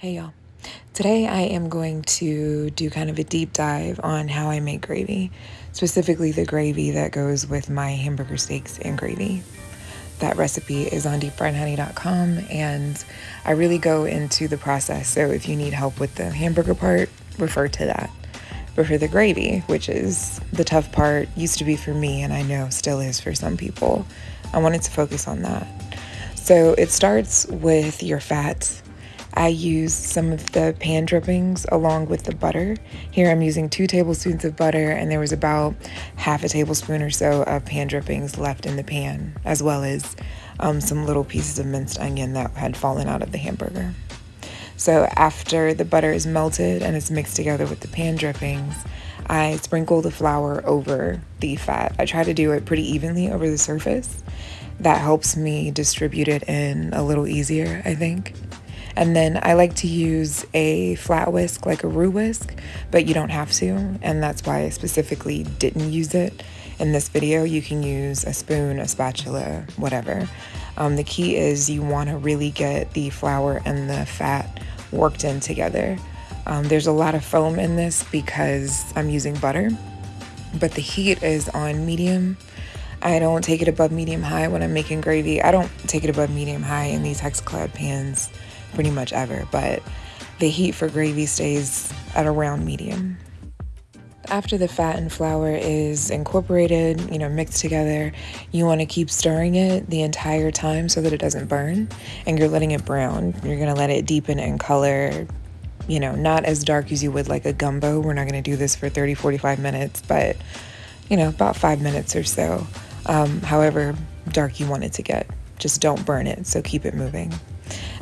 Hey y'all. Today I am going to do kind of a deep dive on how I make gravy, specifically the gravy that goes with my hamburger steaks and gravy. That recipe is on deepfriedhoney.com and I really go into the process. So if you need help with the hamburger part, refer to that. But for the gravy, which is the tough part, used to be for me and I know still is for some people, I wanted to focus on that. So it starts with your fat I use some of the pan drippings along with the butter. Here I'm using two tablespoons of butter and there was about half a tablespoon or so of pan drippings left in the pan, as well as um, some little pieces of minced onion that had fallen out of the hamburger. So after the butter is melted and it's mixed together with the pan drippings, I sprinkle the flour over the fat. I try to do it pretty evenly over the surface. That helps me distribute it in a little easier, I think. And then I like to use a flat whisk, like a roux whisk, but you don't have to. And that's why I specifically didn't use it in this video. You can use a spoon, a spatula, whatever. Um, the key is you want to really get the flour and the fat worked in together. Um, there's a lot of foam in this because I'm using butter, but the heat is on medium. I don't take it above medium high when I'm making gravy. I don't take it above medium high in these Hexaclad pans pretty much ever, but the heat for gravy stays at around medium. After the fat and flour is incorporated, you know, mixed together, you want to keep stirring it the entire time so that it doesn't burn and you're letting it brown. You're going to let it deepen in color, you know, not as dark as you would like a gumbo. We're not going to do this for 30, 45 minutes, but, you know, about five minutes or so. Um, however dark you want it to get. Just don't burn it, so keep it moving.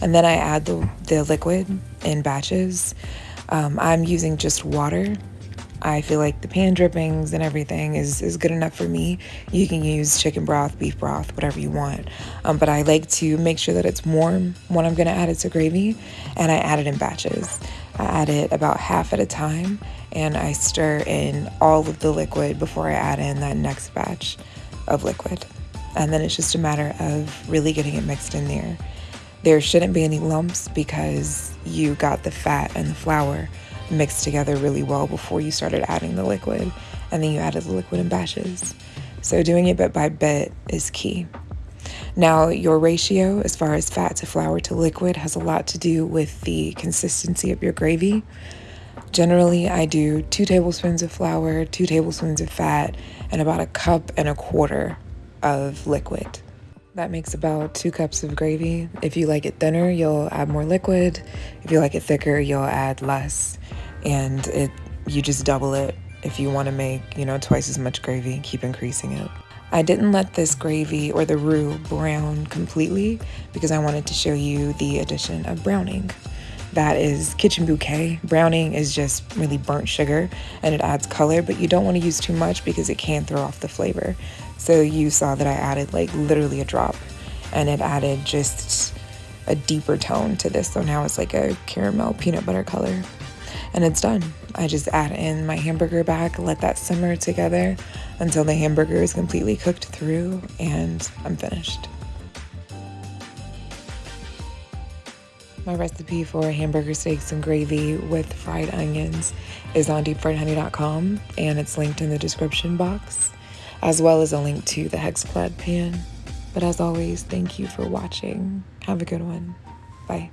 And then I add the, the liquid in batches. Um, I'm using just water. I feel like the pan drippings and everything is, is good enough for me. You can use chicken broth, beef broth, whatever you want. Um, but I like to make sure that it's warm when I'm to add it to gravy, and I add it in batches. I add it about half at a time, and I stir in all of the liquid before I add in that next batch of liquid. And then it's just a matter of really getting it mixed in there. There shouldn't be any lumps because you got the fat and the flour mixed together really well before you started adding the liquid, and then you added the liquid in batches. So doing it bit by bit is key. Now, your ratio as far as fat to flour to liquid has a lot to do with the consistency of your gravy. Generally, I do two tablespoons of flour, two tablespoons of fat, and about a cup and a quarter of liquid. That makes about two cups of gravy. If you like it thinner, you'll add more liquid. If you like it thicker, you'll add less. And it you just double it if you want to make, you know, twice as much gravy, keep increasing it. I didn't let this gravy or the roux brown completely because I wanted to show you the addition of browning. That is kitchen bouquet. Browning is just really burnt sugar and it adds color, but you don't want to use too much because it can throw off the flavor. So you saw that I added like literally a drop and it added just a deeper tone to this. So now it's like a caramel peanut butter color and it's done. I just add in my hamburger back, let that simmer together until the hamburger is completely cooked through and I'm finished. My recipe for hamburger steaks and gravy with fried onions is on deepfriedhoney.com and it's linked in the description box as well as a link to the Hexaclad pan. But as always, thank you for watching. Have a good one. Bye.